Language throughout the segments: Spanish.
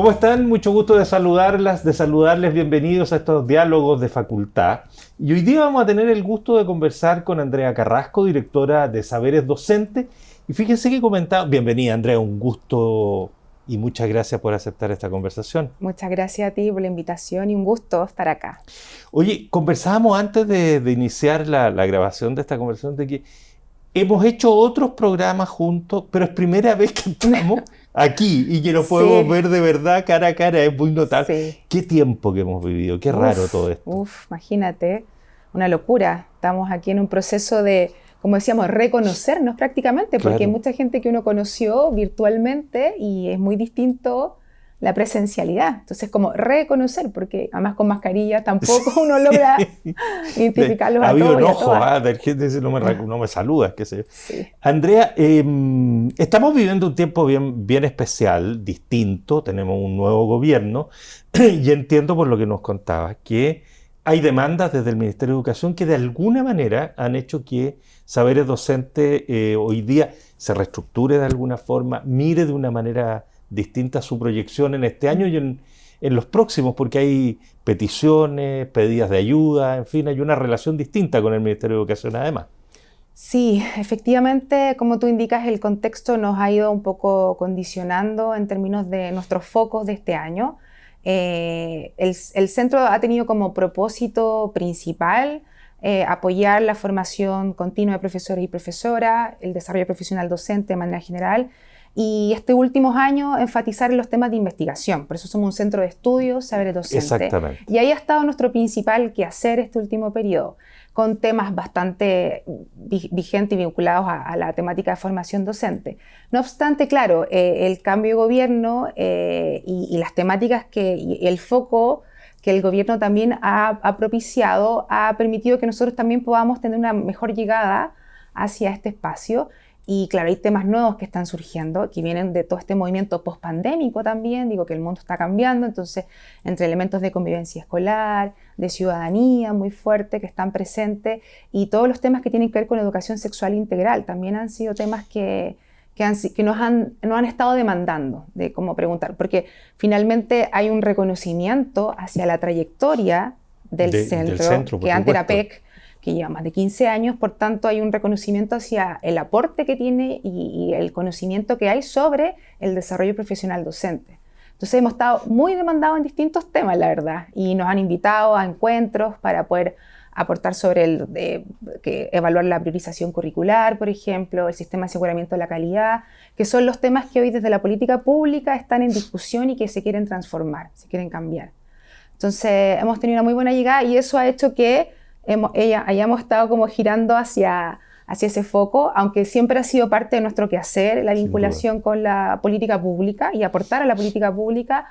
¿Cómo están? Mucho gusto de saludarlas, de saludarles. Bienvenidos a estos diálogos de facultad. Y hoy día vamos a tener el gusto de conversar con Andrea Carrasco, directora de Saberes Docente. Y fíjense que comentaba, bienvenida Andrea, un gusto y muchas gracias por aceptar esta conversación. Muchas gracias a ti por la invitación y un gusto estar acá. Oye, conversábamos antes de, iniciar la, la, grabación de esta conversación de que hemos hecho otros programas juntos, pero es primera vez que estamos aquí y que nos podemos ver de verdad cara a cara, es muy notable. Qué tiempo que hemos vivido, qué raro todo esto. Uf, imagínate, una locura. Estamos aquí en un proceso de como decíamos, reconocernos prácticamente, porque hay mucha gente que uno conoció virtualmente y es muy distinto la presencialidad. Entonces, como reconocer, porque además con mascarilla tampoco uno logra identificarlos a todos. enojo, ah, de gente dice, no me, no me saluda, qué sé yo. Sí. Andrea, em, estamos viviendo un tiempo bien, bien especial, distinto, tenemos un nuevo gobierno, y entiendo por lo que nos contabas que hay demandas desde el Ministerio de Educación que de alguna manera han hecho que saberes docentes eh, hoy día se reestructure de alguna forma, mire de una manera distinta su proyección en este año y en, los próximos, porque hay peticiones, pedidas de ayuda, en fin, hay una relación distinta con el Ministerio de Educación además. Sí, efectivamente, como tú indicas, el contexto nos ha ido un poco condicionando en términos de nuestros focos de este año. Eh, el, el, centro ha tenido como propósito principal eh, apoyar la formación continua de profesores y profesoras, el desarrollo profesional docente de manera general y este últimos años enfatizar en los temas de investigación. Por eso somos un centro de estudios, saberes docentes. Exactamente. Y ahí ha estado nuestro principal quehacer este último periodo, con temas bastante vigentes y vinculados a, la temática de formación docente. No obstante, claro, eh, el cambio de gobierno eh, y, las temáticas que, y el foco que el gobierno también ha, propiciado, ha permitido que nosotros también podamos tener una mejor llegada hacia este espacio. Y claro, hay temas nuevos que están surgiendo, que vienen de todo este movimiento post-pandémico también, digo que el mundo está cambiando, entonces entre elementos de convivencia escolar, de ciudadanía muy fuerte que están presentes, y todos los temas que tienen que ver con educación sexual integral, también han sido temas que, que, nos, han, han estado demandando de cómo preguntar, porque finalmente hay un reconocimiento hacia la trayectoria del, centro, que antes era PEC, que lleva más de 15 años, por tanto hay un reconocimiento hacia el aporte que tiene y, y el conocimiento que hay sobre el desarrollo profesional docente. Entonces hemos estado muy demandados en distintos temas, la verdad, y nos han invitado a encuentros para poder aportar sobre el, que evaluar la priorización curricular, por ejemplo, el sistema de aseguramiento de la calidad, que son los temas que hoy desde la política pública están en discusión y que se quieren transformar, se quieren cambiar. Entonces, hemos tenido una muy buena llegada y eso ha hecho que hemos, ella, hayamos estado como girando hacia, hacia ese foco, aunque siempre ha sido parte de nuestro quehacer la vinculación con la política pública y aportar a la política pública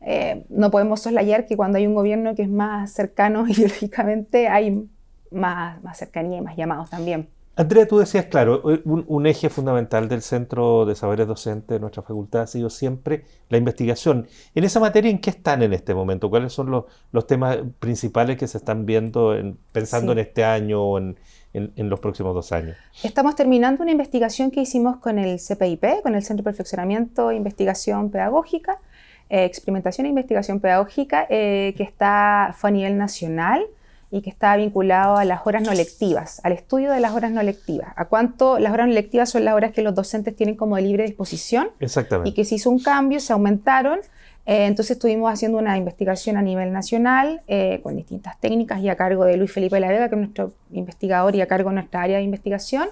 eh, no podemos soslayar que cuando hay un gobierno que es más cercano ideológicamente hay más, más cercanía y más llamados también. Andrea, tú decías, claro, un, eje fundamental del Centro de Saberes Docentes de nuestra facultad ha sido siempre la investigación. En esa materia, ¿en qué están en este momento? ¿Cuáles son los, los temas principales que se están viendo, pensando en este año o en, en, los próximos dos años? Estamos terminando una investigación que hicimos con el CPIP, con el Centro de Perfeccionamiento e Investigación Pedagógica, eh, experimentación e investigación pedagógica eh, que está, fue a nivel nacional y que está vinculado a las horas no lectivas, al estudio de las horas no lectivas, a cuánto las horas no lectivas son las horas que los docentes tienen como de libre disposición Exactamente. y que se hizo un cambio, se aumentaron, eh, entonces estuvimos haciendo una investigación a nivel nacional con distintas técnicas y a cargo de Luis Felipe La Vega, que es nuestro investigador y a cargo de nuestra área de investigación,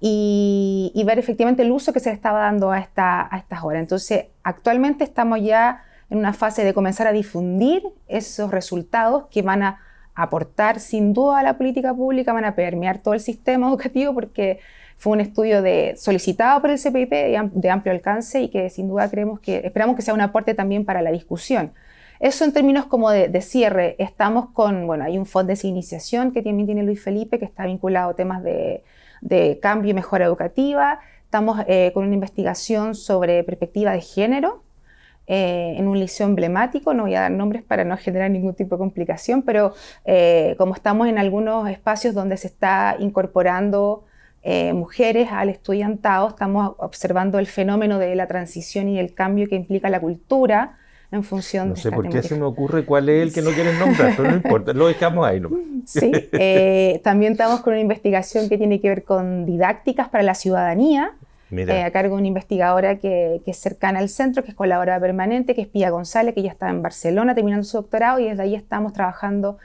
y, ver efectivamente el uso que se le estaba dando a, esta, a estas horas. Entonces, actualmente estamos ya en una fase de comenzar a difundir esos resultados que van a aportar sin duda a la política pública, van a permear todo el sistema educativo porque fue un estudio de, solicitado por el CPIP de, amplio alcance y que sin duda creemos que, esperamos que sea un aporte también para la discusión. Eso en términos como de, de, cierre, estamos con, bueno, hay un fondo de iniciación que también tiene Luis Felipe que está vinculado a temas de de cambio y mejora educativa. Estamos eh, con una investigación sobre perspectiva de género eh, en un liceo emblemático. No voy a dar nombres para no generar ningún tipo de complicación, pero eh, como estamos en algunos espacios donde se está incorporando mujeres al estudiantado, estamos observando el fenómeno de la transición y el cambio que implica la cultura en función no de sé por qué se me ocurre cuál es el que no quieren nombrar, pero no importa, lo dejamos ahí. Sí, eh, también estamos con una investigación que tiene que ver con didácticas para la ciudadanía, eh, a cargo de una investigadora que, es cercana al centro, que es colaboradora permanente, que es Pía González, que ya está en Barcelona terminando su doctorado y desde ahí estamos trabajando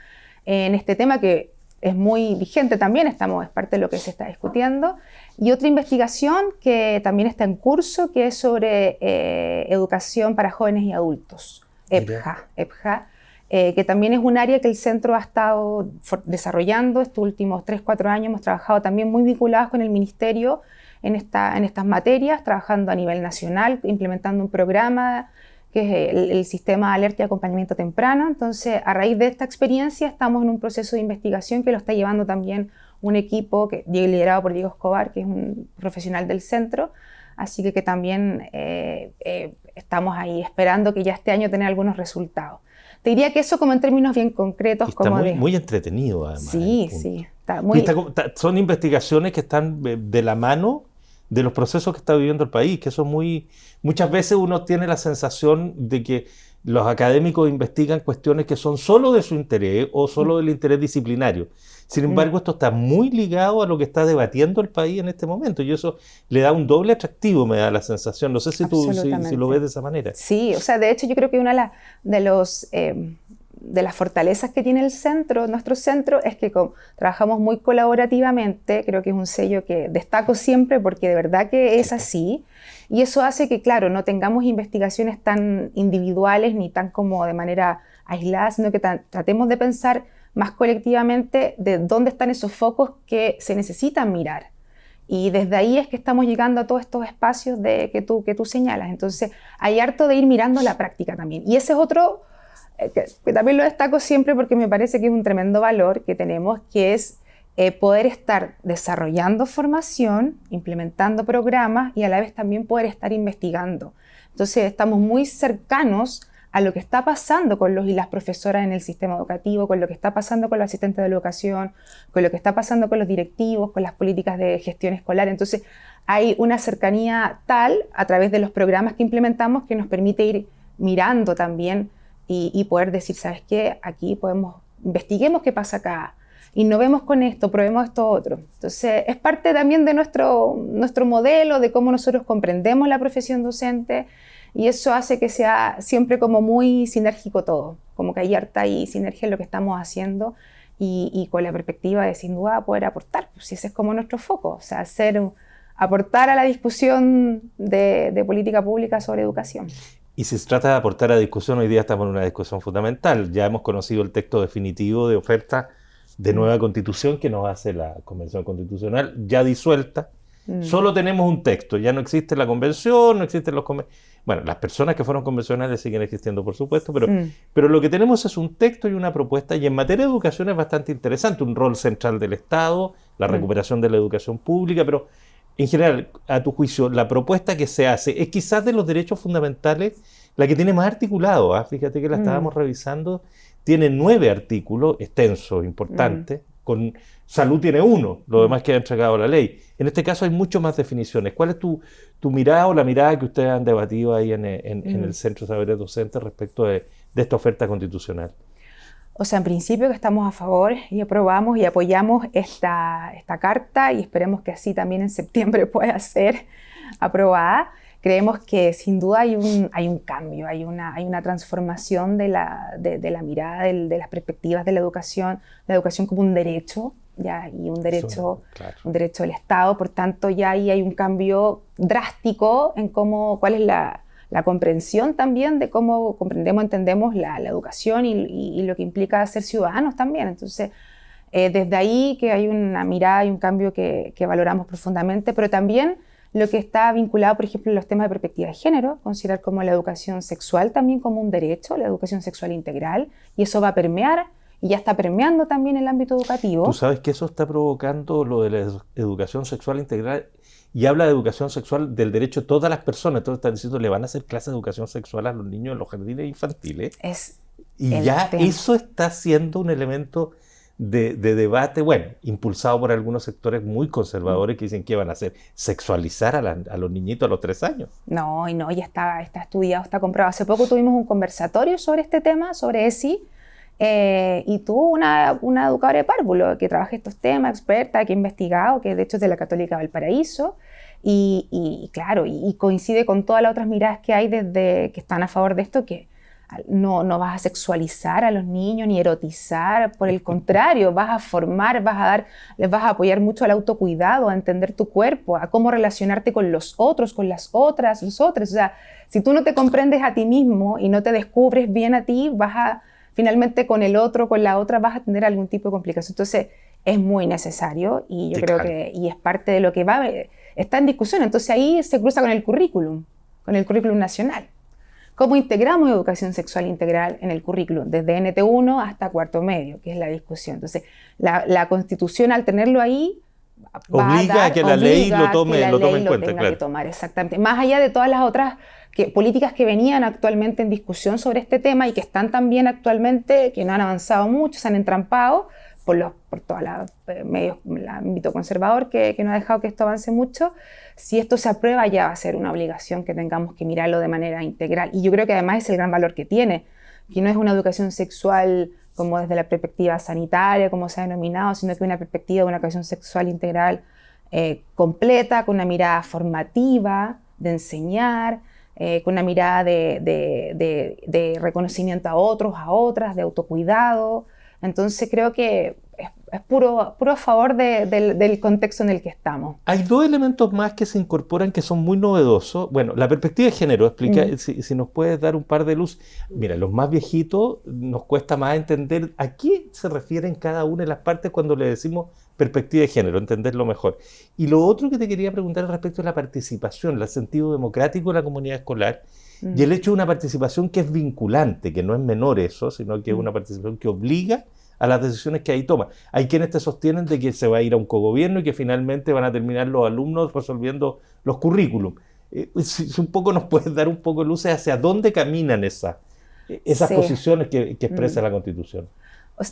en este tema que es muy vigente también, estamos, es parte de lo que se está discutiendo. Y otra investigación que también está en curso, que es sobre eh, educación para jóvenes y adultos, EPJA, EPJA eh, que también es un área que el centro ha estado desarrollando estos últimos 3, 4 años. Hemos trabajado también muy vinculados con el ministerio en, esta, en estas materias, trabajando a nivel nacional, implementando un programa que es el, sistema de alerta y acompañamiento temprano. Entonces, a raíz de esta experiencia, estamos en un proceso de investigación que lo está llevando también un equipo que, liderado por Diego Escobar, que es un profesional del centro. Así que, que también eh, eh, estamos ahí esperando que ya este año tenga algunos resultados. Te diría que eso como en términos bien concretos. Está como muy, muy entretenido, además. Sí, sí. muy... son investigaciones que están de la mano de los procesos que está viviendo el país, que son muy... Muchas veces uno tiene la sensación de que los académicos investigan cuestiones que son solo de su interés o solo del interés disciplinario. Sin embargo, esto está muy ligado a lo que está debatiendo el país en este momento y eso le da un doble atractivo, me da la sensación. No sé si tú si, lo ves de esa manera. Sí, o sea, de hecho yo creo que una de, los... Eh, de las fortalezas que tiene el centro, nuestro centro, es que trabajamos muy colaborativamente, creo que es un sello que destaco siempre porque de verdad que es así, y eso hace que, claro, no tengamos investigaciones tan individuales ni tan como de manera aislada, sino que tratemos de pensar más colectivamente de dónde están esos focos que se necesitan mirar. Y desde ahí es que estamos llegando a todos estos espacios de, que, tú, que tú señalas. Entonces, hay harto de ir mirando la práctica también. Y ese es otro que, también lo destaco siempre porque me parece que es un tremendo valor que tenemos, que es eh, poder estar desarrollando formación, implementando programas y a la vez también poder estar investigando. Entonces estamos muy cercanos a lo que está pasando con los y las profesoras en el sistema educativo, con lo que está pasando con los asistentes de educación, con lo que está pasando con los directivos, con las políticas de gestión escolar. Entonces hay una cercanía tal a través de los programas que implementamos que nos permite ir mirando también y, poder decir, ¿sabes qué? Aquí podemos, investiguemos qué pasa acá, innovemos con esto, probemos esto otro. Entonces, es parte también de nuestro, nuestro modelo, de cómo nosotros comprendemos la profesión docente y eso hace que sea siempre como muy sinérgico todo, como que hay harta y sinergia en lo que estamos haciendo y, con la perspectiva de sin duda poder aportar, pues ese es como nuestro foco, o sea, hacer, aportar a la discusión de política pública sobre educación. Y si se trata de aportar a discusión, hoy día estamos en una discusión fundamental. Ya hemos conocido el texto definitivo de oferta de mm. nueva constitución que nos hace la Convención Constitucional, ya disuelta. Mm. Solo tenemos un texto, ya no existe la convención, no existen los... Bueno, las personas que fueron convencionales siguen existiendo, por supuesto, pero, mm. pero lo que tenemos es un texto y una propuesta, y en materia de educación es bastante interesante, un rol central del Estado, la recuperación de la educación pública, pero en general, a tu juicio, la propuesta que se hace es quizás de los derechos fundamentales la que tiene más articulado. ¿ah? Fíjate que la mm. estábamos revisando. Tiene nueve artículos extensos, importantes. Mm. Con salud tiene uno, lo mm. demás queda entregado a la ley. En este caso hay mucho más definiciones. ¿Cuál es tu, tu mirada o la mirada que ustedes han debatido ahí en, el Centro de Saberes Docentes respecto de esta oferta constitucional? O sea, en principio que estamos a favor y aprobamos y apoyamos esta, esta carta y esperemos que así también en septiembre pueda ser aprobada. Creemos que sin duda hay un, hay un cambio, hay una, hay una transformación de la, de, la mirada, de, las perspectivas de la educación, la educación como un derecho, ya, y un derecho, un derecho del Estado, por tanto ya ahí hay un cambio drástico en cómo, cuál es la, la comprensión también de cómo comprendemos, entendemos la, educación y, lo que implica ser ciudadanos también. Entonces, eh, desde ahí que hay una mirada y un cambio que, valoramos profundamente, pero también lo que está vinculado, por ejemplo, en los temas de perspectiva de género, considerar como la educación sexual también como un derecho, la educación sexual integral, y eso va a permear y ya está permeando también el ámbito educativo. Tú sabes que eso está provocando lo de la educación sexual integral y habla de educación sexual del derecho de todas las personas. Todos están diciendo le van a hacer clases de educación sexual a los niños en los jardines infantiles. Es y ya eso está siendo un elemento de, debate, bueno, impulsado por algunos sectores muy conservadores que dicen que van a hacer sexualizar a, los niñitos a los tres años. No, y no, ya está, está estudiado, está comprobado. Hace poco tuvimos un conversatorio sobre este tema, sobre ESI, eh, y tuvo una, una, educadora de párvulo que trabaja estos temas, experta, que ha investigado, que de hecho es de la Católica Valparaíso, y, y claro, y, coincide con todas las otras miradas que hay desde que están a favor de esto, que no, no vas a sexualizar a los niños ni erotizar, por el contrario, vas a formar, vas a dar, les vas a apoyar mucho al autocuidado, a entender tu cuerpo, a cómo relacionarte con los otros, con las otras, los otros. O sea, si tú no te comprendes a ti mismo y no te descubres bien a ti, vas a finalmente con el otro, con la otra, vas a tener algún tipo de complicación. Entonces, es muy necesario y yo creo que y es parte de lo que va, está en discusión. Entonces, ahí se cruza con el currículum, con el currículum nacional. ¿Cómo integramos educación sexual integral en el currículum? Desde NT1 hasta cuarto medio, que es la discusión. Entonces, la, Constitución, al tenerlo ahí, obliga a, que la ley lo tome, lo tome en cuenta. Tenga que tomar, exactamente. Más allá de todas las otras que, políticas que venían actualmente en discusión sobre este tema y que están también actualmente, que no han avanzado mucho, se han entrampado por, los, por todos los eh, el ámbito conservador que, que no ha dejado que esto avance mucho. Si esto se aprueba ya va a ser una obligación que tengamos que mirarlo de manera integral. Y yo creo que además es el gran valor que tiene, que no es una educación sexual como desde la perspectiva sanitaria, como se ha denominado, sino que una perspectiva de una educación sexual integral eh, completa, con una mirada formativa, de enseñar, eh, con una mirada de, reconocimiento a otros, a otras, de autocuidado. Entonces creo que es, puro, puro a favor del, contexto en el que estamos. Hay dos elementos más que se incorporan que son muy novedosos. Bueno, la perspectiva de género, explica, si, nos puedes dar un par de luz. Mira, los más viejitos nos cuesta más entender a qué se refieren cada una de las partes cuando le decimos perspectiva de género, entenderlo mejor. Y lo otro que te quería preguntar respecto a la participación, el sentido democrático de la comunidad escolar y el hecho de una participación que es vinculante, que no es menor eso, sino que es una participación que obliga a las decisiones que ahí toma. Hay quienes te sostienen de que se va a ir a un cogobierno y que finalmente van a terminar los alumnos resolviendo los currículum. Eh, si, un poco nos puedes dar un poco de luces hacia dónde caminan esas, esas posiciones que, expresa mm. la Constitución.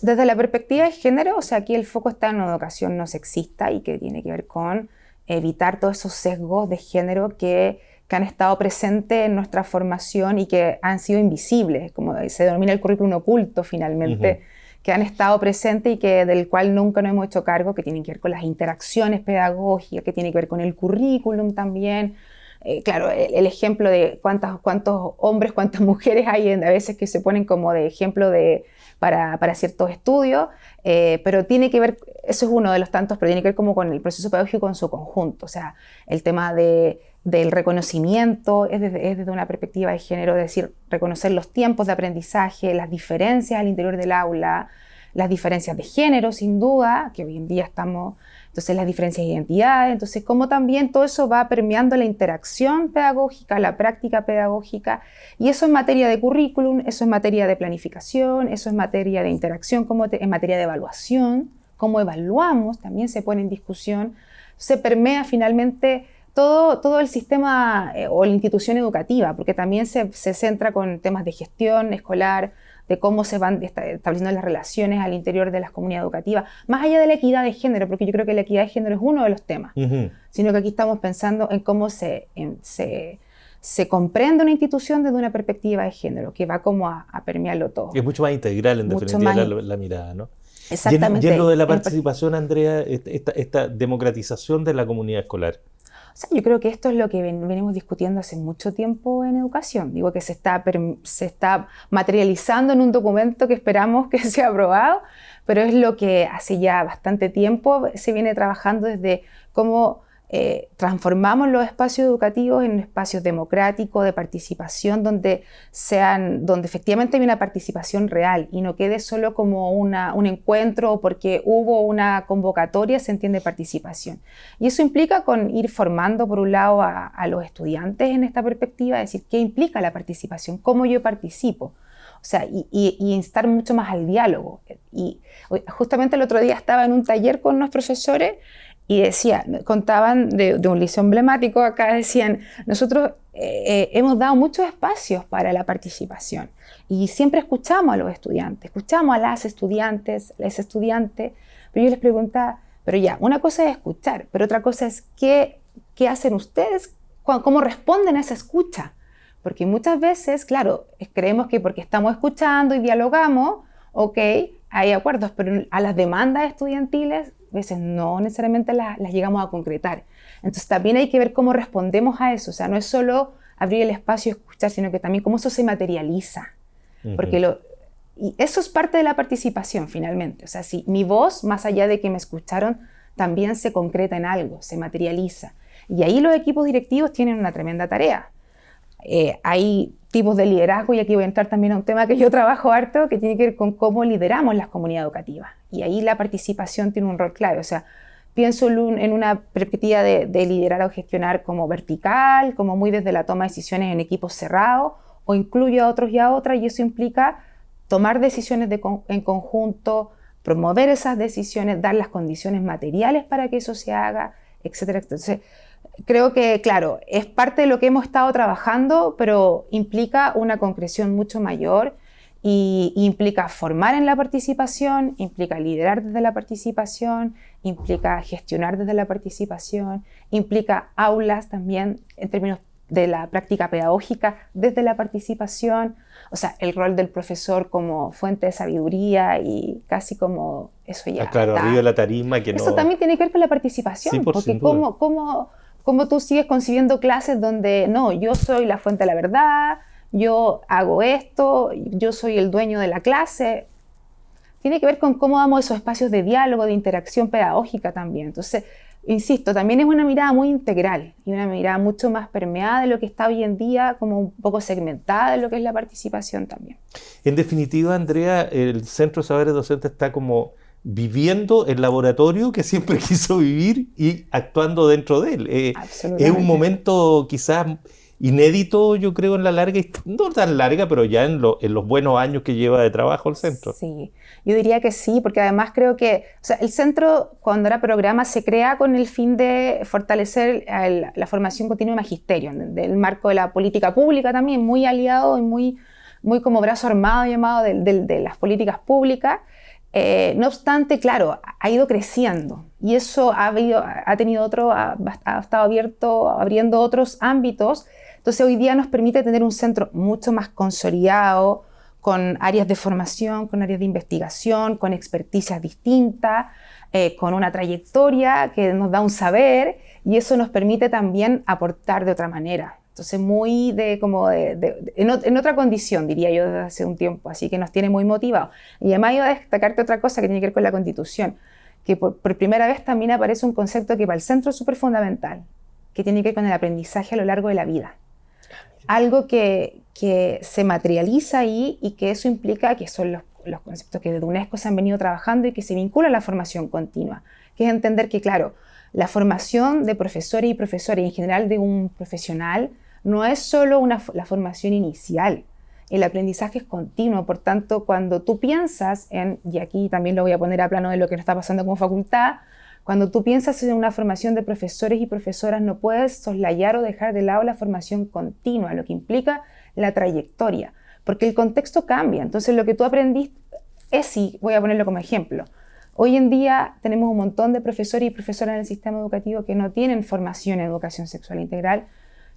Desde la perspectiva de género, o sea, aquí el foco está en una educación no sexista y que tiene que ver con evitar todos esos sesgos de género que, que han estado presentes en nuestra formación y que han sido invisibles, como se denomina el currículum oculto finalmente, que han estado presentes y que del cual nunca nos hemos hecho cargo, que tienen que ver con las interacciones pedagógicas, que tiene que ver con el currículum también. Eh, claro, el, ejemplo de cuántos, cuántos hombres, cuántas mujeres hay a veces que se ponen como de ejemplo de, para, ciertos estudios, eh, pero tiene que ver, eso es uno de los tantos, pero tiene que ver como con el proceso pedagógico en su conjunto, o sea, el tema de, del reconocimiento es desde, es desde, una perspectiva de género, es decir, reconocer los tiempos de aprendizaje, las diferencias al interior del aula, las diferencias de género, sin duda, que hoy en día estamos entonces las diferencias de identidad, entonces cómo también todo eso va permeando la interacción pedagógica, la práctica pedagógica, y eso en materia de currículum, eso en materia de planificación, eso es materia de interacción, como en materia de evaluación, cómo evaluamos, también se pone en discusión, se permea finalmente todo, todo el sistema eh, o la institución educativa, porque también se, se centra con temas de gestión escolar, de cómo se van estableciendo las relaciones al interior de las comunidades educativas, más allá de la equidad de género, porque yo creo que la equidad de género es uno de los temas, sino que aquí estamos pensando en cómo se, se, se, comprende una institución desde una perspectiva de género, que va como a, permearlo todo. Es mucho más integral en definitiva la, mirada, ¿no? Exactamente. Lleno de la participación, Andrea, esta, esta democratización de la comunidad escolar yo creo que esto es lo que venimos discutiendo hace mucho tiempo en educación. Digo que se está, se está materializando en un documento que esperamos que sea aprobado, pero es lo que hace ya bastante tiempo se viene trabajando desde cómo eh, transformamos los espacios educativos en espacios democráticos de participación donde sean donde efectivamente hay una participación real y no quede solo como una, un encuentro o porque hubo una convocatoria se entiende participación y eso implica con ir formando por un lado a, los estudiantes en esta perspectiva decir qué implica la participación cómo yo participo o sea, y, y, y, instar mucho más al diálogo. Y justamente el otro día estaba en un taller con unos profesores y decía, contaban de, un liceo emblemático, acá decían, nosotros eh, eh, hemos dado muchos espacios para la participación y siempre escuchamos a los estudiantes, escuchamos a las estudiantes, las estudiantes, pero yo les preguntaba, pero ya, una cosa es escuchar, pero otra cosa es qué, qué hacen ustedes, cómo responden a esa escucha. Porque muchas veces, claro, creemos que porque estamos escuchando y dialogamos, ok, hay acuerdos, pero a las demandas estudiantiles a veces no necesariamente las, llegamos a concretar. Entonces también hay que ver cómo respondemos a eso. O sea, no es solo abrir el espacio y escuchar, sino que también cómo eso se materializa. Porque lo, y eso es parte de la participación finalmente. O sea, si mi voz, más allá de que me escucharon, también se concreta en algo, se materializa. Y ahí los equipos directivos tienen una tremenda tarea. Eh, hay tipos de liderazgo, y aquí voy a entrar también a un tema que yo trabajo harto, que tiene que ver con cómo lideramos las comunidades educativas. Y ahí la participación tiene un rol clave. O sea, pienso en una perspectiva de, liderar o gestionar como vertical, como muy desde la toma de decisiones en equipos cerrados, o incluyo a otros y a otras, y eso implica tomar decisiones en conjunto, promover esas decisiones, dar las condiciones materiales para que eso se haga, etcétera. Entonces, creo que, claro, es parte de lo que hemos estado trabajando, pero implica una concreción mucho mayor y, implica formar en la participación, implica liderar desde la participación, implica gestionar desde la participación, implica aulas también en términos de la práctica pedagógica desde la participación, o sea, el rol del profesor como fuente de sabiduría y casi como eso ya. Ah, claro, arriba de la tarima que Eso también tiene que ver con la participación, porque cómo, cómo cómo tú sigues concibiendo clases donde no, yo soy la fuente de la verdad, yo hago esto, yo soy el dueño de la clase. Tiene que ver con cómo damos esos espacios de diálogo, de interacción pedagógica también. Entonces, insisto, también es una mirada muy integral y una mirada mucho más permeada de lo que está hoy en día, como un poco segmentada de lo que es la participación también. En definitiva, Andrea, el Centro de Saberes Docentes está como viviendo el laboratorio que siempre quiso vivir y actuando dentro de él. Eh, es un momento quizás inédito, yo creo, en la larga, no tan larga, pero ya en, los buenos años que lleva de trabajo el centro. Sí, yo diría que sí, porque además creo que el centro, cuando era programa, se crea con el fin de fortalecer la formación continua de magisterio, del marco de la política pública también, muy aliado y muy, muy como brazo armado llamado de las políticas públicas. Eh, no obstante, claro, ha ido creciendo y eso ha, ha tenido otro, ha, estado abierto, abriendo otros ámbitos. Entonces hoy día nos permite tener un centro mucho más consolidado, con áreas de formación, con áreas de investigación, con experticias distintas, eh, con una trayectoria que nos da un saber y eso nos permite también aportar de otra manera. Entonces, muy de como de, en, otra condición, diría yo, desde hace un tiempo, así que nos tiene muy motivados. Y además iba a destacarte otra cosa que tiene que ver con la Constitución, que por, primera vez también aparece un concepto que para el centro es súper fundamental, que tiene que ver con el aprendizaje a lo largo de la vida. Algo que, se materializa ahí y que eso implica que son los, conceptos que desde UNESCO se han venido trabajando y que se vincula a la formación continua, que es entender que, claro, la formación de profesores y profesores en general de un profesional no es solo la formación inicial, el aprendizaje es continuo, por tanto, cuando tú piensas en, y aquí también lo voy a poner a plano de lo que nos está pasando como facultad, cuando tú piensas en una formación de profesores y profesoras, no puedes soslayar o dejar de lado la formación continua, lo que implica la trayectoria, porque el contexto cambia. Entonces, lo que tú aprendiste es, sí, voy a ponerlo como ejemplo. Hoy en día tenemos un montón de profesores y profesoras en el sistema educativo que no tienen formación en educación sexual integral,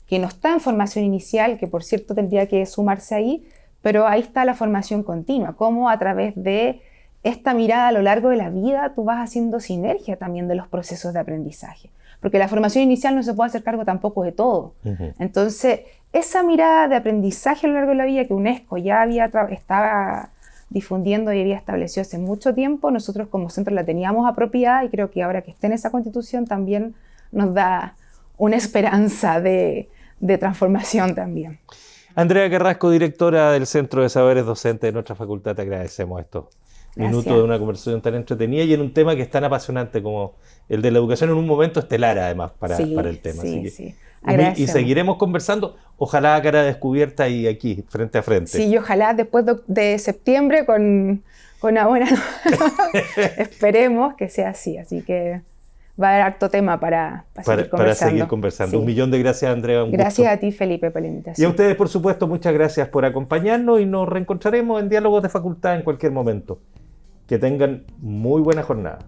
que no está en formación inicial, que por cierto tendría que sumarse ahí, pero ahí está la formación continua, cómo a través de esta mirada a lo largo de la vida tú vas haciendo sinergia también de los procesos de aprendizaje, porque la formación inicial no se puede hacer cargo tampoco de todo. Entonces, esa mirada de aprendizaje a lo largo de la vida que UNESCO ya había estaba difundiendo y había establecido hace mucho tiempo, nosotros como centro la teníamos apropiada y creo que ahora que esté en esa constitución también nos da una esperanza de, transformación también. Andrea Carrasco, directora del Centro de Saberes Docentes de nuestra facultad, te agradecemos esto. Minuto de una conversación tan entretenida y en un tema que es tan apasionante como el de la educación en un momento estelar además para, para el tema. Sí, sí. Y, seguiremos conversando, ojalá a cara descubierta y aquí, frente a frente. Sí, y ojalá después de, septiembre con, con una buena... Esperemos que sea así, así que va a haber harto tema para, seguir conversando. Para seguir conversando. Un millón de gracias, Andrea. gracias a ti, Felipe, por la invitación. Y a ustedes, por supuesto, muchas gracias por acompañarnos y nos reencontraremos en Diálogos de Facultad en cualquier momento. Que tengan muy buena jornada.